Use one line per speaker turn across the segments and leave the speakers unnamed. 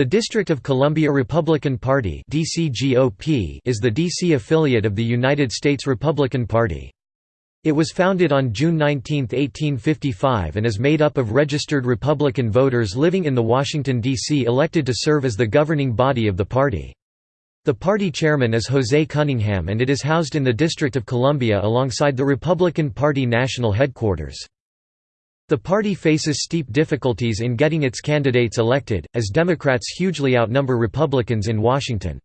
The District of Columbia Republican Party is the D.C. affiliate of the United States Republican Party. It was founded on June 19, 1855 and is made up of registered Republican voters living in the Washington, D.C. elected to serve as the governing body of the party. The party chairman is Jose Cunningham and it is housed in the District of Columbia alongside the Republican Party national headquarters. The party faces steep difficulties in getting its candidates elected, as Democrats hugely outnumber Republicans in Washington.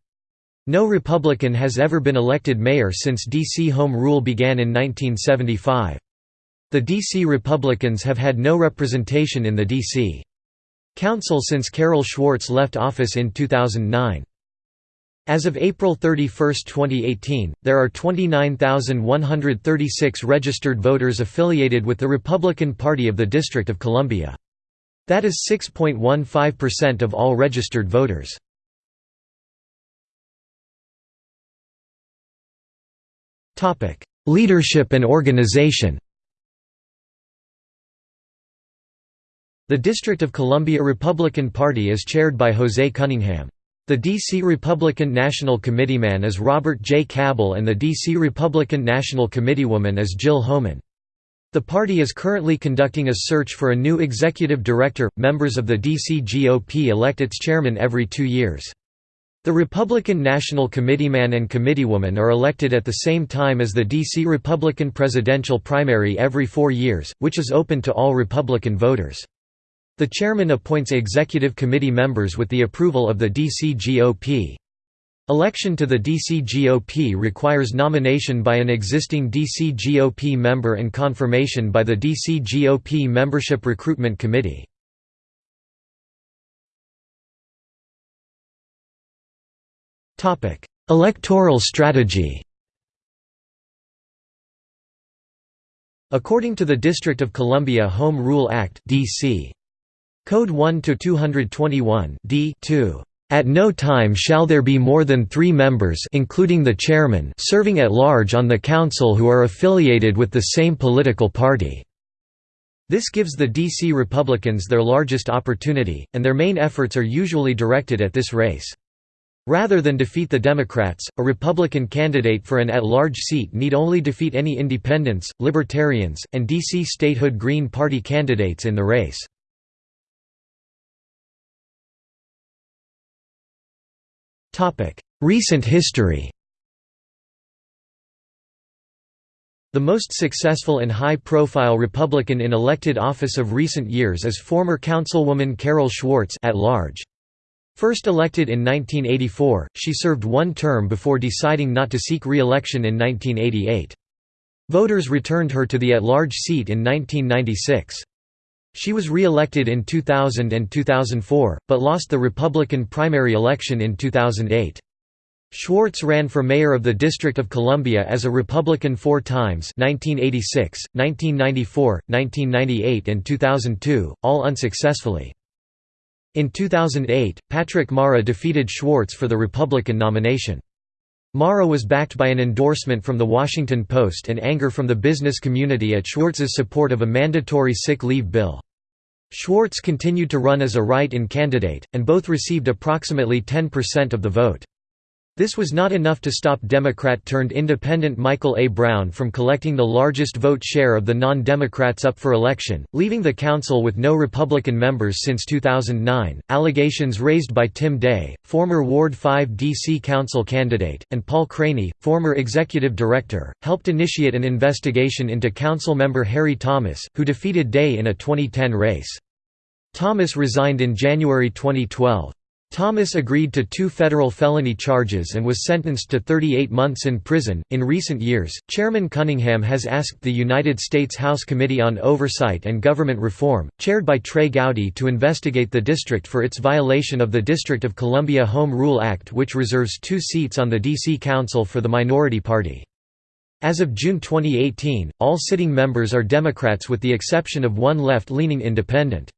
No Republican has ever been elected mayor since D.C. Home Rule began in 1975. The D.C. Republicans have had no representation in the D.C. Council since Carol Schwartz left office in 2009. As of April 31, 2018, there are 29,136 registered voters affiliated with the Republican Party of the District of Columbia. That is 6.15% of all registered voters. Leadership and organization The District of Columbia Republican Party is chaired by Jose Cunningham. The D.C. Republican National Committeeman is Robert J. Kabel and the D.C. Republican National Committeewoman is Jill Homan. The party is currently conducting a search for a new executive director. Members of the D.C. GOP elect its chairman every two years. The Republican National Committeeman and Committeewoman are elected at the same time as the D.C. Republican presidential primary every four years, which is open to all Republican voters. The chairman appoints executive committee members with the approval of the DCGOP. Election to the DCGOP requires nomination by an existing DCGOP member and confirmation by the DCGOP Membership Recruitment Committee. Electoral strategy According to the District of Columbia Home Rule Act DC Code 1 to 221 D 2. At no time shall there be more than three members including the chairman serving at large on the council who are affiliated with the same political party." This gives the D.C. Republicans their largest opportunity, and their main efforts are usually directed at this race. Rather than defeat the Democrats, a Republican candidate for an at-large seat need only defeat any independents, libertarians, and D.C. statehood Green Party candidates in the race. Recent history The most successful and high-profile Republican in elected office of recent years is former Councilwoman Carol Schwartz at large. First elected in 1984, she served one term before deciding not to seek re-election in 1988. Voters returned her to the at-large seat in 1996. She was re-elected in 2000 and 2004, but lost the Republican primary election in 2008. Schwartz ran for mayor of the District of Columbia as a Republican four times 1986, 1994, 1998 and 2002, all unsuccessfully. In 2008, Patrick Mara defeated Schwartz for the Republican nomination. Mara was backed by an endorsement from The Washington Post and anger from the business community at Schwartz's support of a mandatory sick leave bill. Schwartz continued to run as a write-in candidate, and both received approximately 10% of the vote. This was not enough to stop Democrat-turned-independent Michael A. Brown from collecting the largest vote share of the non-Democrats up for election, leaving the council with no Republican members since 2009. Allegations raised by Tim Day, former Ward 5 D.C. Council candidate, and Paul Craney, former executive director, helped initiate an investigation into council member Harry Thomas, who defeated Day in a 2010 race. Thomas resigned in January 2012. Thomas agreed to two federal felony charges and was sentenced to 38 months in prison. In recent years, Chairman Cunningham has asked the United States House Committee on Oversight and Government Reform, chaired by Trey Gowdy, to investigate the district for its violation of the District of Columbia Home Rule Act, which reserves two seats on the D.C. Council for the minority party. As of June 2018, all sitting members are Democrats with the exception of one left leaning independent.